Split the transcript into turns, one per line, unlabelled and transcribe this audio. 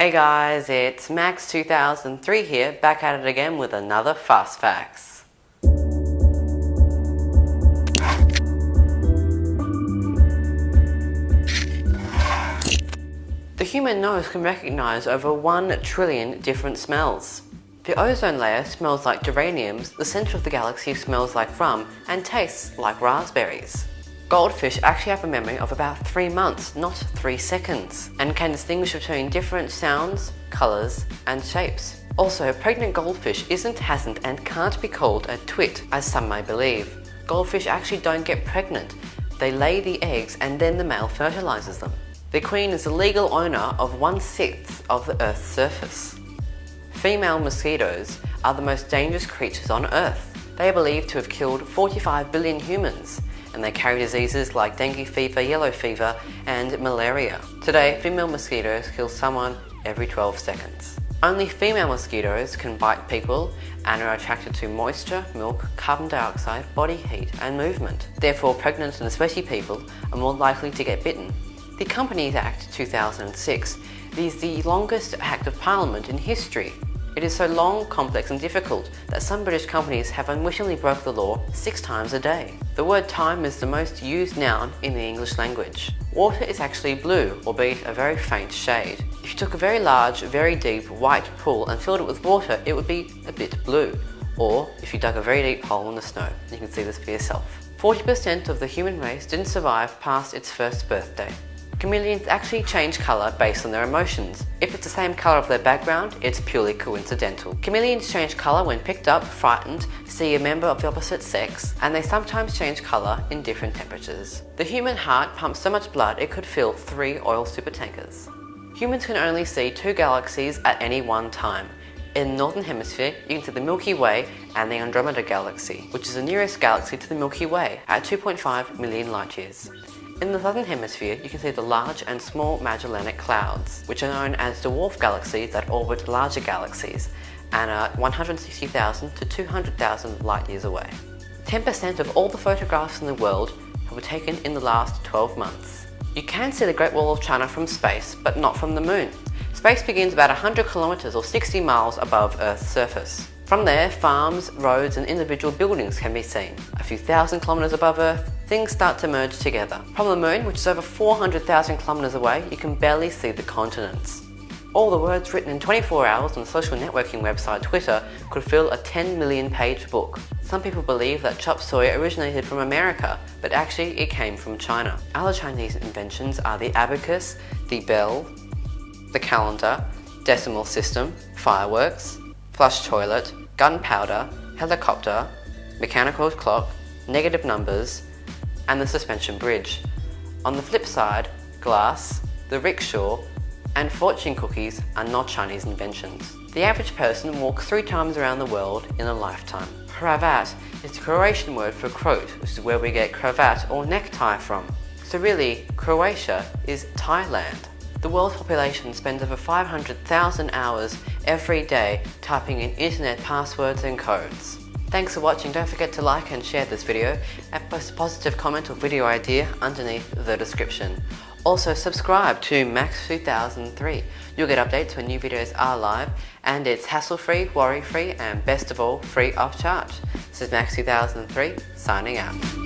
Hey guys, it's Max2003 here, back at it again with another Fast Facts. The human nose can recognize over 1 trillion different smells. The ozone layer smells like geraniums, the center of the galaxy smells like rum, and tastes like raspberries. Goldfish actually have a memory of about 3 months, not 3 seconds, and can distinguish between different sounds, colours, and shapes. Also, a pregnant goldfish isn't, hasn't, and can't be called a twit, as some may believe. Goldfish actually don't get pregnant. They lay the eggs and then the male fertilizes them. The queen is the legal owner of one-sixth of the Earth's surface. Female mosquitoes are the most dangerous creatures on Earth. They are believed to have killed 45 billion humans, and they carry diseases like dengue fever, yellow fever, and malaria. Today, female mosquitoes kill someone every 12 seconds. Only female mosquitoes can bite people and are attracted to moisture, milk, carbon dioxide, body heat and movement. Therefore, pregnant and especially people are more likely to get bitten. The Companies Act 2006 is the longest Act of Parliament in history it is so long, complex and difficult that some British companies have unwittingly broke the law six times a day. The word time is the most used noun in the English language. Water is actually blue, albeit a very faint shade. If you took a very large, very deep white pool and filled it with water, it would be a bit blue. Or if you dug a very deep hole in the snow, you can see this for yourself. 40% of the human race didn't survive past its first birthday. Chameleons actually change colour based on their emotions. If it's the same colour of their background, it's purely coincidental. Chameleons change colour when picked up, frightened, see a member of the opposite sex, and they sometimes change colour in different temperatures. The human heart pumps so much blood it could fill three oil supertankers. Humans can only see two galaxies at any one time. In the Northern Hemisphere, you can see the Milky Way and the Andromeda Galaxy, which is the nearest galaxy to the Milky Way at 2.5 million light years. In the southern hemisphere, you can see the large and small Magellanic Clouds, which are known as dwarf galaxies that orbit larger galaxies and are 160,000 to 200,000 light years away. 10% of all the photographs in the world were taken in the last 12 months. You can see the Great Wall of China from space, but not from the moon. Space begins about 100 kilometers or 60 miles above Earth's surface. From there, farms, roads and individual buildings can be seen. A few thousand kilometres above Earth, things start to merge together. From the moon, which is over 400,000 kilometres away, you can barely see the continents. All the words written in 24 hours on the social networking website Twitter could fill a 10 million page book. Some people believe that chop suey originated from America, but actually it came from China. Other Chinese inventions are the abacus, the bell, the calendar, decimal system, fireworks, flush toilet, gunpowder, helicopter, mechanical clock, negative numbers, and the suspension bridge. On the flip side, glass, the rickshaw, and fortune cookies are not Chinese inventions. The average person walks three times around the world in a lifetime. Cravat is the Croatian word for croat, which is where we get cravat or necktie from. So really, Croatia is Thailand. The world's population spends over 500,000 hours every day typing in internet passwords and codes. Thanks for watching, don't forget to like and share this video and post a positive comment or video idea underneath the description. Also subscribe to Max2003. You'll get updates when new videos are live and it's hassle-free, worry-free and best of all, free of charge. This is Max2003 signing out.